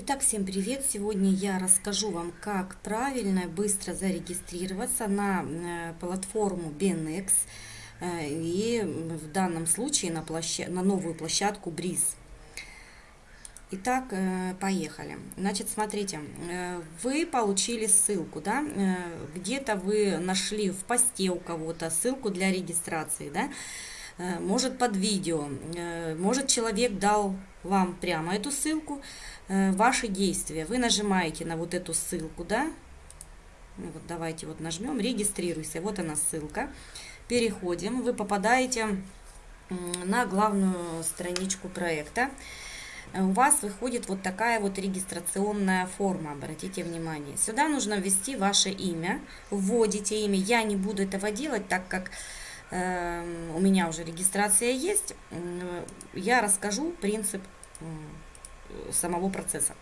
Итак, всем привет! Сегодня я расскажу вам, как правильно и быстро зарегистрироваться на э, платформу BNX э, и в данном случае на, площад... на новую площадку Breeze. Итак, э, поехали. Значит, смотрите, вы получили ссылку, да, где-то вы нашли в посте у кого-то ссылку для регистрации, да, может под видео, может человек дал вам прямо эту ссылку, Э, ваши действия. Вы нажимаете на вот эту ссылку, да? Ну вот давайте вот нажмем, регистрируйся. Вот она ссылка. Переходим. Вы попадаете на главную страничку проекта. Э, у вас выходит вот такая вот регистрационная форма, обратите внимание. Сюда нужно ввести ваше имя, вводите имя. Я не буду этого делать, так как э, у меня уже регистрация есть. Я расскажу принцип самого процесса.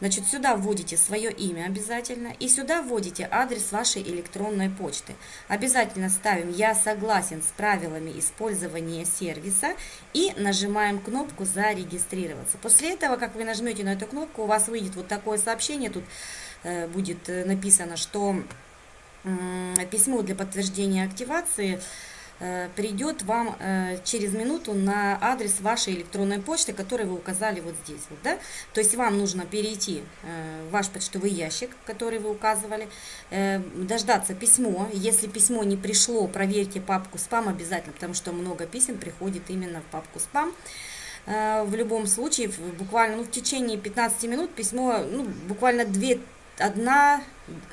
Значит, сюда вводите свое имя обязательно и сюда вводите адрес вашей электронной почты. Обязательно ставим «Я согласен с правилами использования сервиса» и нажимаем кнопку «Зарегистрироваться». После этого, как вы нажмете на эту кнопку, у вас выйдет вот такое сообщение, тут э, будет э, написано, что письмо для подтверждения активации – придет вам э, через минуту на адрес вашей электронной почты, который вы указали вот здесь. Вот, да? То есть вам нужно перейти э, в ваш почтовый ящик, который вы указывали, дождаться письмо. Если письмо не пришло, проверьте папку спам обязательно, потому что много писем приходит именно в папку спам. В любом случае, буквально ну, в течение 15 минут письмо, ну, буквально 2 одна,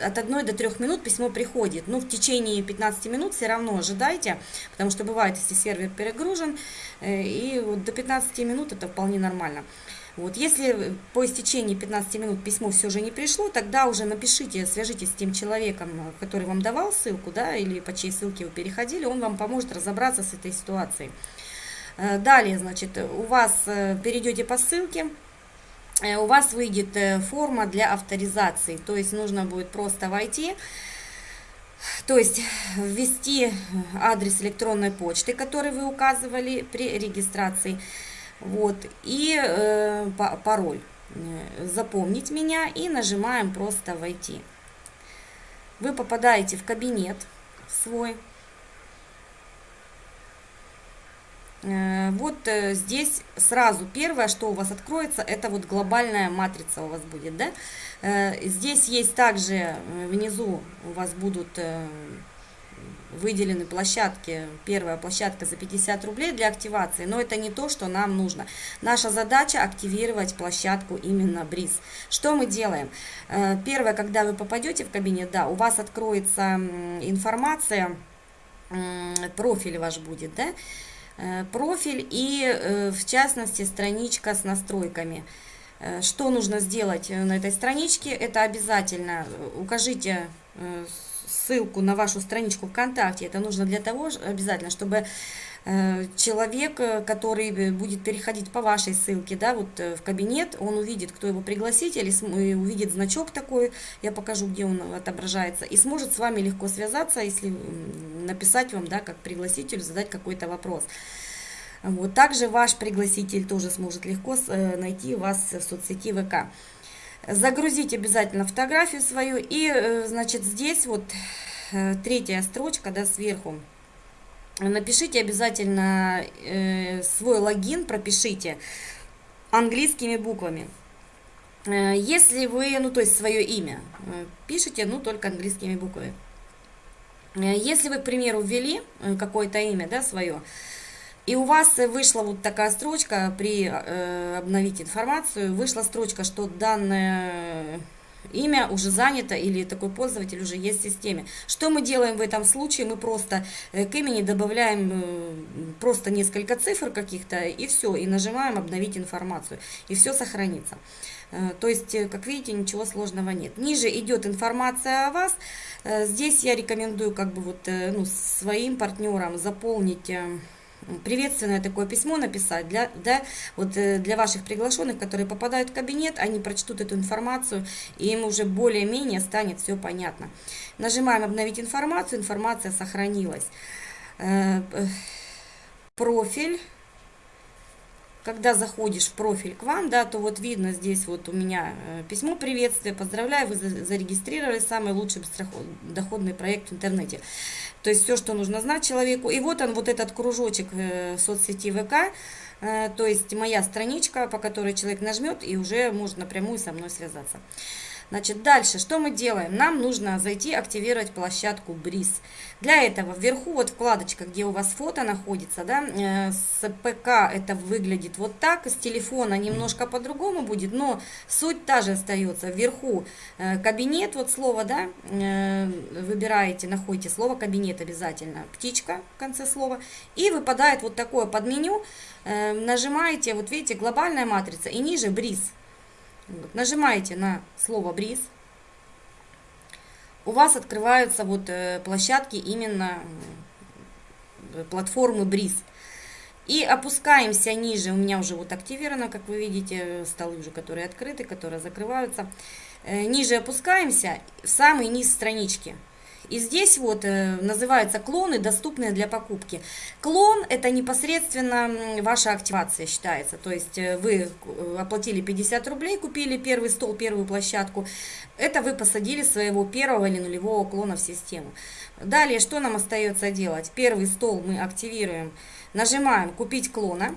от 1 до 3 минут письмо приходит. Но ну, в течение 15 минут все равно ожидайте, потому что бывает, если сервер перегружен, э, и вот до 15 минут это вполне нормально. Вот, если по истечении 15 минут письмо все же не пришло, тогда уже напишите, свяжитесь с тем человеком, который вам давал ссылку, да, или по чьей ссылке вы переходили, он вам поможет разобраться с этой ситуацией. Э, далее, значит, у вас э, перейдете по ссылке, у вас выйдет э, форма для авторизации. То есть нужно будет просто войти, то есть ввести адрес электронной почты, который вы указывали при регистрации, вот, и э, пароль. Э, запомнить меня и нажимаем просто «Войти». Вы попадаете в кабинет свой. Э, вот э, здесь сразу первое, что у вас откроется, это вот глобальная матрица у вас будет, да? Э, здесь есть также внизу у вас будут выделены площадки. Первая площадка за 50 рублей для активации, но это не то, что нам нужно. Наша задача активировать площадку именно Бриз. Что мы делаем? Первое, когда вы попадете в кабинет, да, у вас откроется информация, профиль ваш будет, да, Э, профиль и, э, в частности, страничка с настройками. Э, что нужно сделать на этой страничке? Это обязательно укажите ссылку на вашу страничку ВКонтакте. Это нужно для того обязательно, чтобы Э, человек, э, который будет переходить по вашей ссылке, да, вот э, в кабинет, он увидит, кто его пригласитель, и увидит значок такой, я покажу, где он отображается, и сможет с вами легко связаться, если написать вам, да, как пригласитель, задать какой-то вопрос. Вот, также ваш пригласитель тоже сможет легко найти вас в соцсети ВК. Загрузить обязательно фотографию свою, и, значит, здесь вот третья строчка, да, сверху, напишите обязательно э, свой логин, пропишите английскими буквами. Э, если вы, ну то есть свое имя, э, пишите, ну только английскими буквами. Э, если вы, к примеру, ввели какое-то имя, да, свое, и у вас вышла вот такая строчка при э, обновить информацию, вышла строчка, что данное имя уже занято или такой пользователь уже есть в системе. Что мы делаем в этом случае? Мы просто э, к имени добавляем э, просто несколько цифр каких-то и все, и нажимаем обновить информацию, и все сохранится. Э, то есть, как видите, ничего сложного нет. Ниже идет информация о вас. Здесь я рекомендую как бы вот ну, своим партнерам заполнить приветственное такое письмо написать для, да, вот э, для ваших приглашенных, которые попадают в кабинет, они прочтут эту информацию, и им уже более-менее станет все понятно. Нажимаем «Обновить информацию», информация сохранилась. Э, э, профиль когда заходишь в профиль к вам, да, то вот видно здесь вот у меня э, письмо приветствия, поздравляю, вы зарегистрировали самый лучший доходный проект в интернете. То есть все, что нужно знать человеку. И вот он, вот этот кружочек э, соцсети ВК, э, то есть моя страничка, по которой человек нажмет и уже может напрямую со мной связаться. Значит, дальше, что мы делаем? Нам нужно зайти, активировать площадку Бриз. Для этого вверху вот вкладочка, где у вас фото находится, да, э, с ПК это выглядит вот так, с телефона немножко по-другому будет, но суть та же остается. Вверху э, кабинет, вот слово, да, э, выбираете, находите слово кабинет обязательно, птичка в конце слова, и выпадает вот такое подменю, нажимаете, вот видите, глобальная матрица, и ниже Бриз. Вот, нажимаете на слово бриз. У вас открываются вот э, площадки именно э, платформы бриз. И опускаемся ниже, у меня уже вот активировано, как вы видите, столы уже, которые открыты, которые закрываются. Э, ниже опускаемся, в самый низ странички. И здесь вот э, называются клоны, доступные для покупки. Клон это непосредственно ваша активация считается. То есть э, вы э, оплатили 50 рублей, купили первый стол, первую площадку. Это вы посадили своего первого или нулевого клона в систему. Далее, что нам остается делать? Первый стол мы активируем, нажимаем «Купить клона».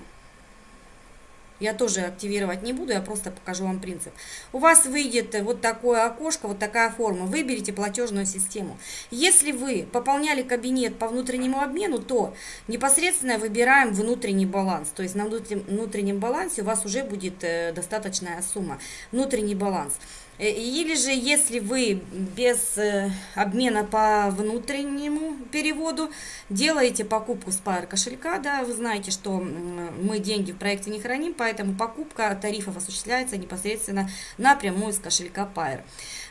Я тоже активировать не буду, я просто покажу вам принцип. У вас выйдет вот такое окошко, вот такая форма. Выберите платежную систему. Если вы пополняли кабинет по внутреннему обмену, то непосредственно выбираем внутренний баланс. То есть на внутреннем балансе у вас уже будет э, достаточная сумма. Внутренний баланс. Э, или же, если вы без э, обмена по внутреннему переводу делаете покупку с Pair кошелька, да, вы знаете, что мы деньги в проекте не храним, поэтому покупка тарифов осуществляется непосредственно напрямую с кошелька Pair.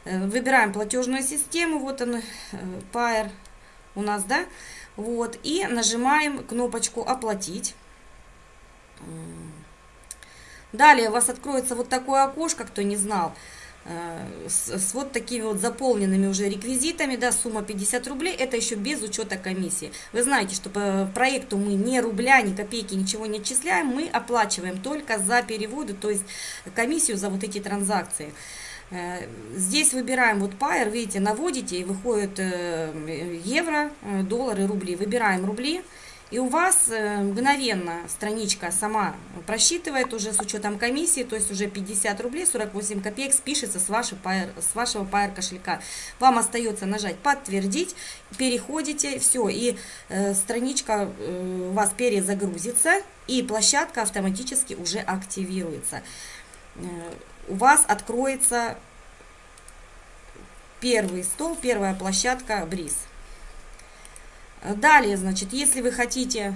Э, выбираем платежную систему, вот он, Pair у нас, да, вот, и нажимаем кнопочку «Оплатить». Далее у вас откроется вот такое окошко, кто не знал, с, с вот такими вот заполненными уже реквизитами, да, сумма 50 рублей, это еще без учета комиссии. Вы знаете, что по проекту мы ни рубля, ни копейки, ничего не отчисляем, мы оплачиваем только за переводы, то есть комиссию за вот эти транзакции. Э, здесь выбираем вот Pair, видите, наводите и выходит э, евро, доллары, рубли. Выбираем рубли. И у вас э, мгновенно страничка сама просчитывает уже с учетом комиссии, то есть уже 50 рублей 48 копеек спишется с, вашей с вашего Pair кошелька. Вам остается нажать подтвердить, переходите, все, и э, страничка э, у вас перезагрузится, и площадка автоматически уже активируется. Э, у вас откроется первый стол, первая площадка Бриз. Далее, значит, если вы хотите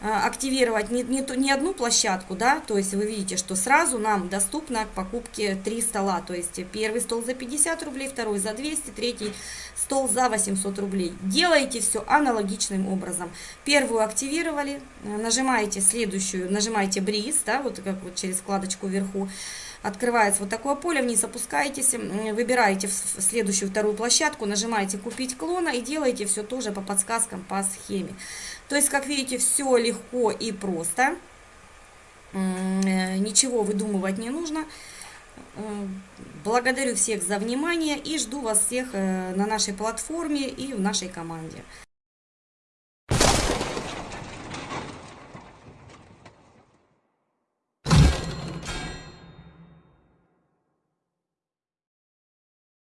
активировать не, не, не одну площадку, да, то есть вы видите, что сразу нам доступно к покупке три стола, то есть первый стол за 50 рублей, второй за 200, третий стол за 800 рублей. Делаете все аналогичным образом. Первую активировали, нажимаете следующую, нажимаете бриз, да, вот как вот через вкладочку вверху, открывается вот такое поле, вниз опускаетесь, выбираете следующую вторую площадку, нажимаете «Купить клона» и делаете все тоже по подсказкам, по схеме. То есть, как видите, все легко и просто, э, ничего выдумывать не нужно. Благодарю всех за внимание и жду вас всех э, на нашей платформе и в нашей команде.